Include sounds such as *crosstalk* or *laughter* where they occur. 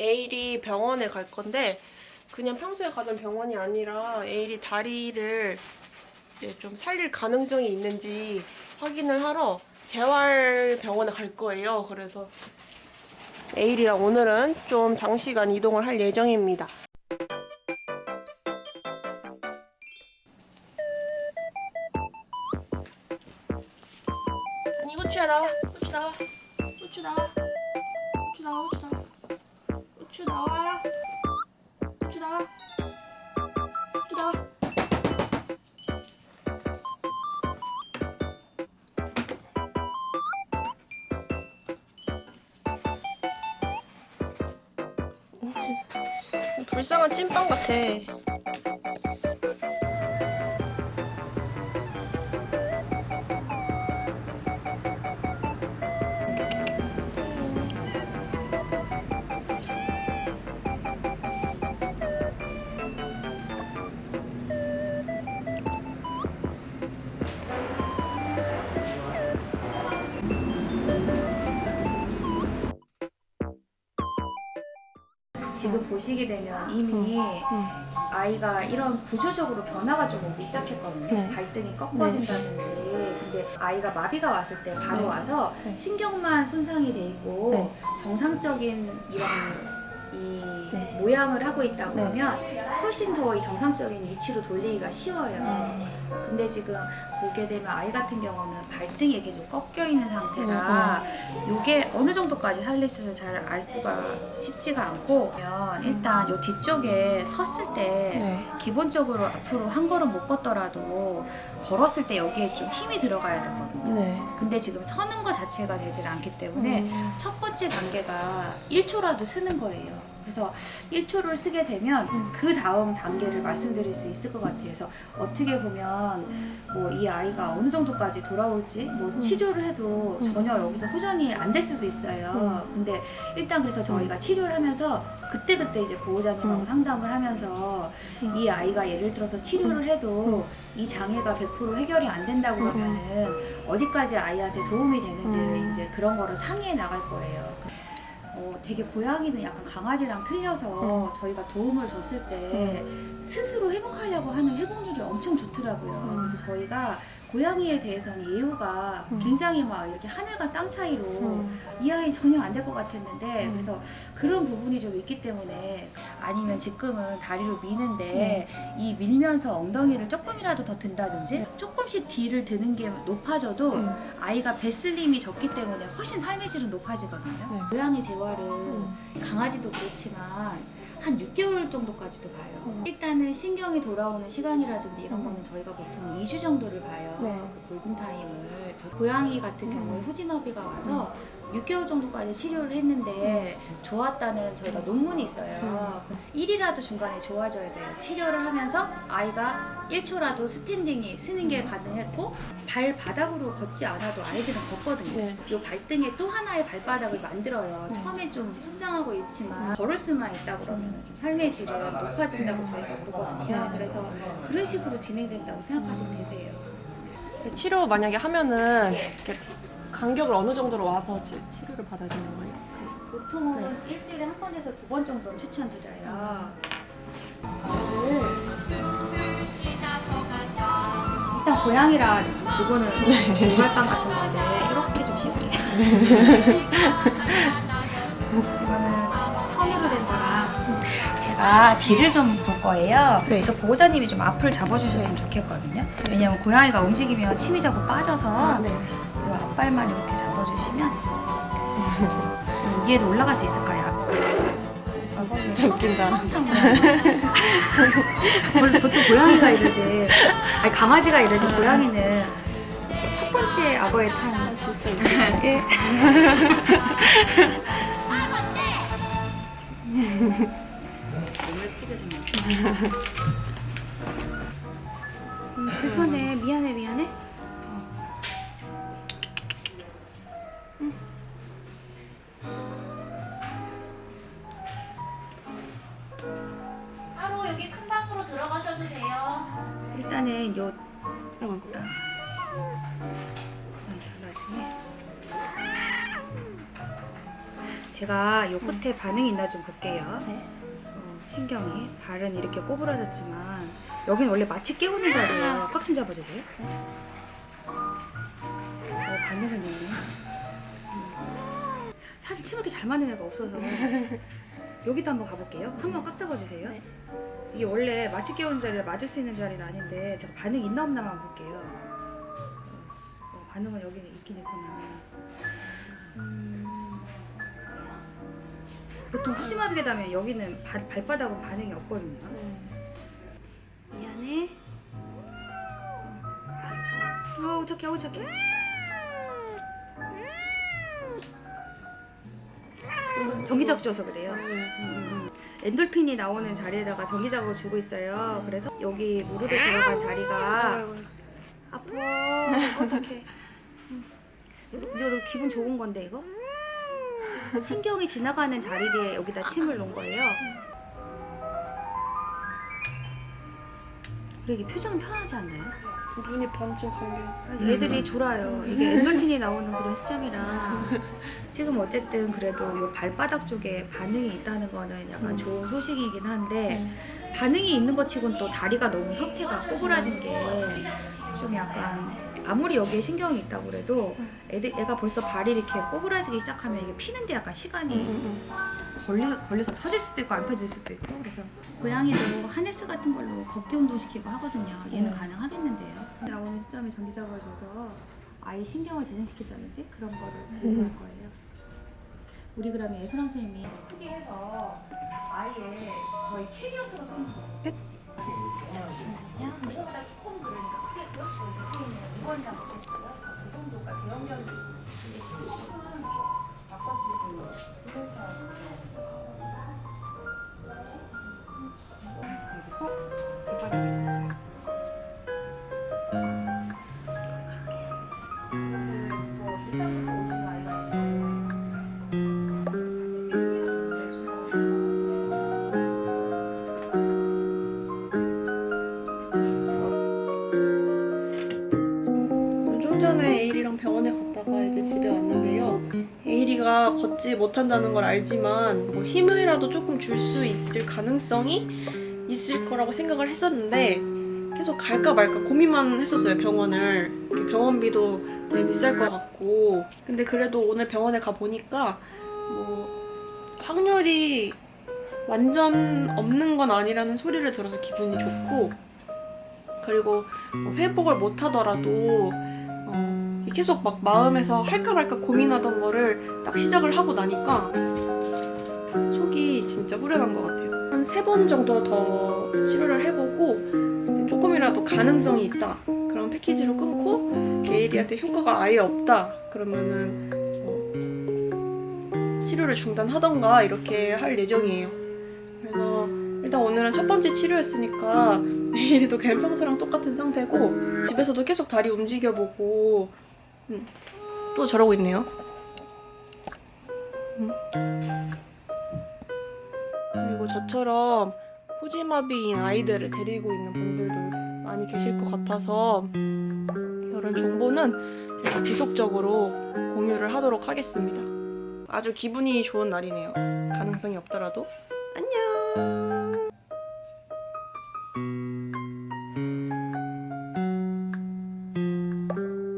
에일이 병원에 갈 건데 그냥 평소에 가던 병원이 아니라 에일이 다리를 이제 좀 살릴 가능성이 있는지 확인을 하러 재활병원에 갈 거예요. 그래서 에일이랑 오늘은 좀 장시간 이동을 할 예정입니다. 아니 후추야 나와 후추 나와 후추 나와 후추 나와 후추 나와 후추 나와. 후추 나와. 후추 나와. 불쌍한 찐빵 같아 지금 보시게 되면 이미 아이가 이런 구조적으로 변화가 좀 오기 시작했거든요. 네. 발등이 꺾어진다든지. 근데 아이가 마비가 왔을 때 바로 네. 와서 네. 신경만 손상이 돼 있고 네. 정상적인 이런 이 네. 모양을 하고 있다 네. 그러면 훨씬 더 이 정상적인 위치로 돌리기가 쉬워요. 근데 지금 보게 되면 아이 같은 경우는 발등이 계속 꺾여 있는 상태라 이게 어느 정도까지 살릴 수는 잘 알 수가 쉽지가 않고 그러면 일단 요 뒤쪽에 섰을 때 네. 기본적으로 앞으로 한 걸음 못 걷더라도 걸었을 때 여기에 좀 힘이 들어가야 되거든요. 네. 근데 지금 서는 것 자체가 되질 않기 때문에 음. 첫 번째 단계가 1초라도 쓰는 거예요. 그래서 1초를 쓰게 되면 음. 그 다음 단계를 말씀드릴 수 있을 것 같아요. 그래서 어떻게 보면 뭐 이 아이가 어느 정도까지 돌아올지 뭐 치료를 해도 음. 전혀 여기서 호전이 안 될 수도 있어요. 근데 일단 그래서 저희가 치료를 하면서 그때그때 이제 보호자님하고 음. 상담을 하면서 음. 이 아이가 예를 들어서 치료를 해도 이 장애가 100% 해결이 안 된다고 음. 그러면은 어디까지 아이한테 도움이 되는지를 음. 이제 그런 거를 상의해 나갈 거예요. 어, 되게 고양이는 약간 강아지랑 틀려서 저희가 도움을 줬을 때 스스로 회복하려고 하는 회복률이 엄청 좋더라고요. 음. 그래서 저희가 고양이에 대해서는 예우가 음. 굉장히 막 이렇게 하늘과 땅 차이로 음. 이 아이 전혀 안 될 것 같았는데 음. 그래서 그런 부분이 좀 있기 때문에 아니면 지금은 다리로 미는데 네. 이 밀면서 엉덩이를 조금이라도 더 든다든지 조금씩 뒤를 드는 게 높아져도 음. 아이가 배슬림이 적기 때문에 훨씬 삶의 질은 높아지거든요. 네. 고양이 재활은 음. 강아지도 그렇지만 한 6개월 정도까지도 봐요. 음. 일단은 신경이 돌아오는 시간이라든지 이런 음. 거는 저희가 보통 2주 정도를 봐요. 네. 그 골든 타임을. 저 고양이 같은 음. 경우에 후지마비가 와서 6개월 정도까지 치료를 했는데 좋았다는 저희가 논문이 있어요. 음. 1이라도 중간에 좋아져야 돼요. 치료를 하면서 아이가 1초라도 standing이 쓰는 게 가능했고 발바닥으로 걷지 않아도 아이들은 걷거든요. 네. 요 발등에 또 하나의 발바닥을 만들어요. 음. 처음에 좀 속상하고 있지만 걸을 수만 있다 그러면 좀 삶의 질은 높아진다고 저희가 보거든요. 네. 그래서 그런 식으로 진행된다고 생각하시면 되세요. 치료 만약에 하면은 이렇게 간격을 어느 정도로 와서 치, 치료를 받아야 되는 거예요? 보통은 일주일에 한 번에서 두 번 정도는 추천드려요. 일단 고양이라 이거는 고갈빵 같은 건데 이렇게 좀 씹을게요. *laughs* 이거는 천으로 된 거랑 제가 뒤를 좀 볼 거예요. 네. 그래서 보호자님이 좀 앞을 잡아주셨으면 좋겠거든요. 왜냐면 고양이가 움직이면 침이 자꾸 빠져서 네. 이 앞발만 이렇게 잡아주시면 위에도 올라갈 수 있을까요? 진짜 웃긴다. 원래 보통 고양이가 이러지. 아니 강아지가 이러지. 고양이는 첫 번째 악어에 탄 진짜 웃긴다. 게 불편해. 미안해, 미안해. 바로 여기 큰 방으로 들어가셔도 돼요. 일단은 요. 나중에 제가 요 끝에 반응이 있나 좀 볼게요. 네. 어, 신경이 발은 이렇게 꼬부라졌지만 여긴 원래 마취 깨우는 자리예요. 꽉 좀 잡아주세요. 어, 반응은 있네. 음. 사실 침 이렇게 잘 맞는 애가 없어서 *laughs* 여기도 한번 가볼게요. 한번 꽉 잡아주세요. 네. 이게 원래 마취 깨우는 자리를 맞을 수 있는 자리는 아닌데 제가 반응 있나 없나만 볼게요. 어, 반응은 여기 있긴 있구나. 음. 보통 후지마비게 되면 여기는 발, 발바닥은 반응이 없거든요. 미안해. 어우 착해, 어우 착해. 전기자극 줘서 그래요. 음, 엔돌핀이 나오는 자리에다가 전기자극을 주고 있어요. 그래서 여기 무릎에 들어간 자리가 아파. 어떡해. 음. 이거 너 기분 좋은 건데 이거? 신경이 지나가는 자리에 여기다 침을 놓은 거예요. 그리고 이게 표정은 편하지 않나요? 눈이 반쯤 감겨. 애들이 졸아요. 이게 엔돌핀이 나오는 그런 시점이라 지금 어쨌든 그래도 요 발바닥 쪽에 반응이 있다는 거는 약간 좋은 소식이긴 한데 반응이 있는 것 치곤 또 다리가 너무 형태가 꼬부라진 게좀 약간 아무리 여기에 신경이 있다고 그래도 애들, 애가 벌써 발이 이렇게 꼬부라지기 시작하면 이게 피는데 약간 시간이 걸려, 걸려서 퍼질 수도 있고 안 퍼질 수도 있고 그래서 고양이도 하네스 같은 걸로 걷기 운동시키고 하거든요. 얘는 가능하겠는데요. 나오는 시점에 전기자극을 줘서 아이 신경을 재생시킨다든지 그런 거를 의도할 거예요. 우리 그러면 예선원 선생님이 크게 해서 아이의 저희 캐리어처럼 좀 네? 크게 보였어요 있는 이번이랑 못했어요 그 정도가 대형견이 걷지 못한다는 걸 알지만 뭐 힘이라도 조금 줄 수 있을 가능성이 있을 거라고 생각을 했었는데 계속 갈까 말까 고민만 했었어요 병원을. 병원비도 되게 비쌀 것 같고. 근데 그래도 오늘 병원에 가 보니까 뭐 확률이 완전 없는 건 아니라는 소리를 들어서 기분이 좋고. 그리고 뭐 회복을 못 하더라도 어, 계속 막 마음에서 할까 말까 고민하던 거를 딱 시작을 하고 나니까 속이 진짜 후련한 것 같아요. 한 세 번 정도 더 치료를 해보고 조금이라도 가능성이 있다. 그런 패키지로 끊고 에이리한테 효과가 아예 없다. 그러면은 어, 치료를 중단하던가 이렇게 할 예정이에요. 그래서 일단 오늘은 첫 번째 치료였으니까 에이리도 그냥 평소랑 똑같은 상태고 집에서도 계속 다리 움직여보고 음, 또 저러고 있네요. 음. 그리고 저처럼 후지마비인 아이들을 데리고 있는 분들도 많이 계실 것 같아서 이런 정보는 제가 지속적으로 공유를 하도록 하겠습니다. 아주 기분이 좋은 날이네요. 가능성이 없더라도 안녕.